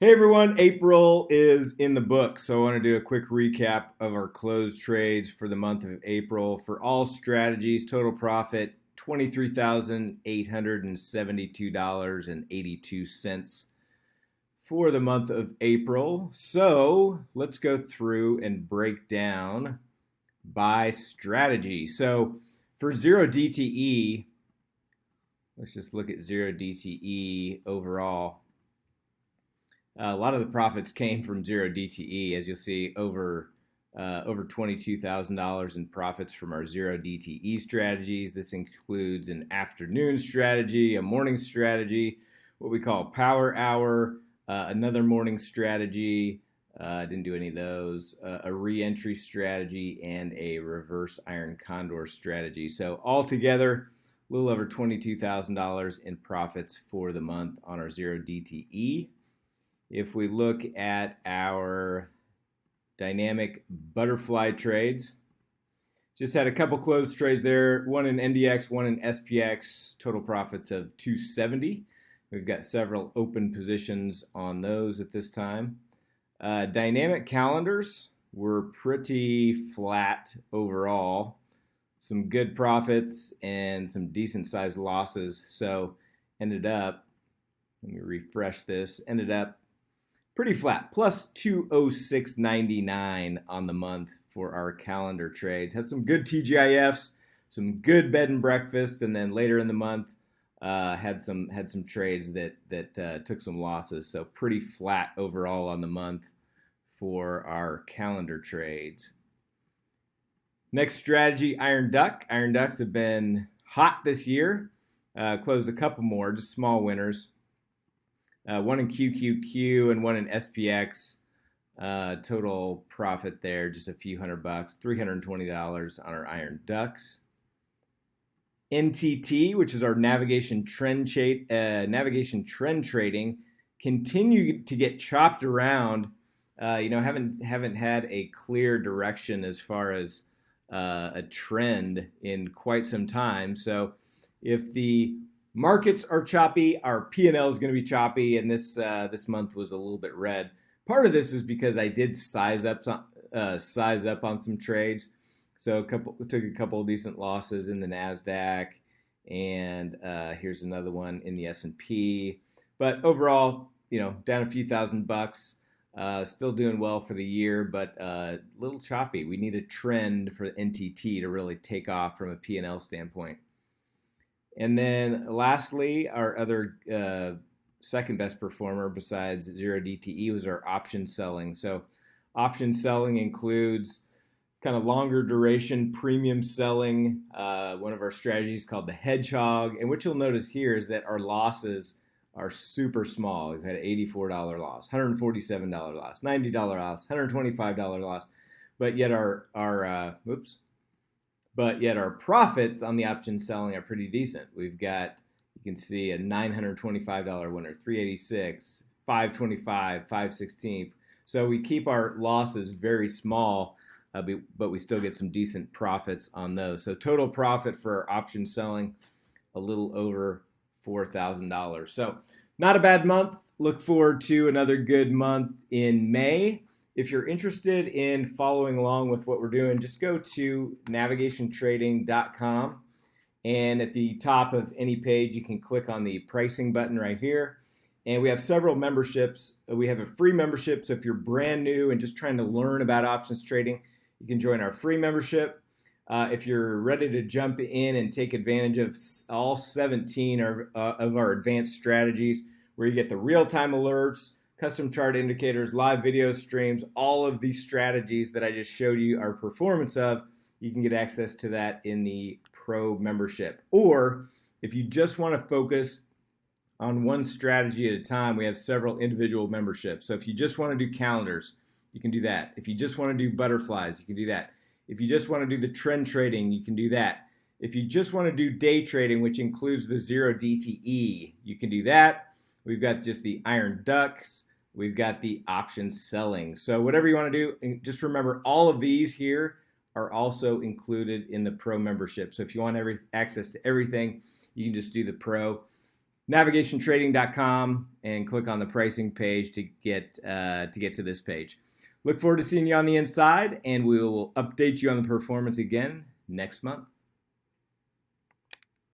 Hey everyone, April is in the book, so I want to do a quick recap of our closed trades for the month of April. For all strategies, total profit $23,872.82 for the month of April. So let's go through and break down by strategy. So for zero DTE, let's just look at zero DTE overall. Uh, a lot of the profits came from zero DTE, as you'll see over uh, over $22,000 in profits from our zero DTE strategies. This includes an afternoon strategy, a morning strategy, what we call power hour, uh, another morning strategy. Uh, didn't do any of those. Uh, a re-entry strategy and a reverse iron condor strategy. So altogether, a little over $22,000 in profits for the month on our zero DTE. If we look at our dynamic butterfly trades, just had a couple closed trades there, one in NDX, one in SPX, total profits of 270. We've got several open positions on those at this time. Uh, dynamic calendars were pretty flat overall. Some good profits and some decent sized losses. So ended up, let me refresh this, ended up pretty flat, plus 206.99 on the month for our calendar trades. Had some good TGIFs, some good bed and breakfasts, and then later in the month uh, had some had some trades that that uh, took some losses. So pretty flat overall on the month for our calendar trades. Next strategy, Iron Duck. Iron Ducks have been hot this year. Uh, closed a couple more, just small winners uh, one in QQQ and one in SPX. Uh, total profit there, just a few hundred bucks, $320 on our Iron Ducks. NTT, which is our navigation trend uh, navigation trend trading, continue to get chopped around. Uh, you know, haven't haven't had a clear direction as far as uh, a trend in quite some time. So, if the markets are choppy. Our P&L is going to be choppy, and this uh, this month was a little bit red. Part of this is because I did size up uh, size up on some trades, so a couple took a couple of decent losses in the Nasdaq, and uh, here's another one in the S&P. But overall, you know, down a few thousand bucks. Uh, still doing well for the year, but a uh, little choppy. We need a trend for NTT to really take off from a P&L standpoint. And then lastly, our other uh, second best performer besides zero DTE was our option selling. So option selling includes kind of longer duration premium selling. Uh, one of our strategies called the hedgehog. And what you'll notice here is that our losses are super small. We've had $84 loss, $147 loss, $90 loss, $125 loss, but yet our, our uh, oops, but yet our profits on the option selling are pretty decent. We've got, you can see a $925 winner, 386, 525, 516. So we keep our losses very small, uh, but we still get some decent profits on those. So total profit for option selling, a little over $4,000. So not a bad month. Look forward to another good month in May. If you're interested in following along with what we're doing, just go to navigationtrading.com. And at the top of any page, you can click on the pricing button right here. And we have several memberships. We have a free membership. So if you're brand new and just trying to learn about options trading, you can join our free membership. Uh, if you're ready to jump in and take advantage of all 17 of, uh, of our advanced strategies, where you get the real time alerts, custom chart indicators, live video streams, all of these strategies that I just showed you our performance of, you can get access to that in the pro membership. Or if you just want to focus on one strategy at a time, we have several individual memberships. So if you just want to do calendars, you can do that. If you just want to do butterflies, you can do that. If you just want to do the trend trading, you can do that. If you just want to do day trading, which includes the zero DTE, you can do that. We've got just the Iron Ducks. We've got the option selling. So whatever you want to do, just remember all of these here are also included in the pro membership. So if you want every access to everything, you can just do the pro. navigationtrading.com and click on the pricing page to get uh, to get to this page. Look forward to seeing you on the inside, and we will update you on the performance again next month.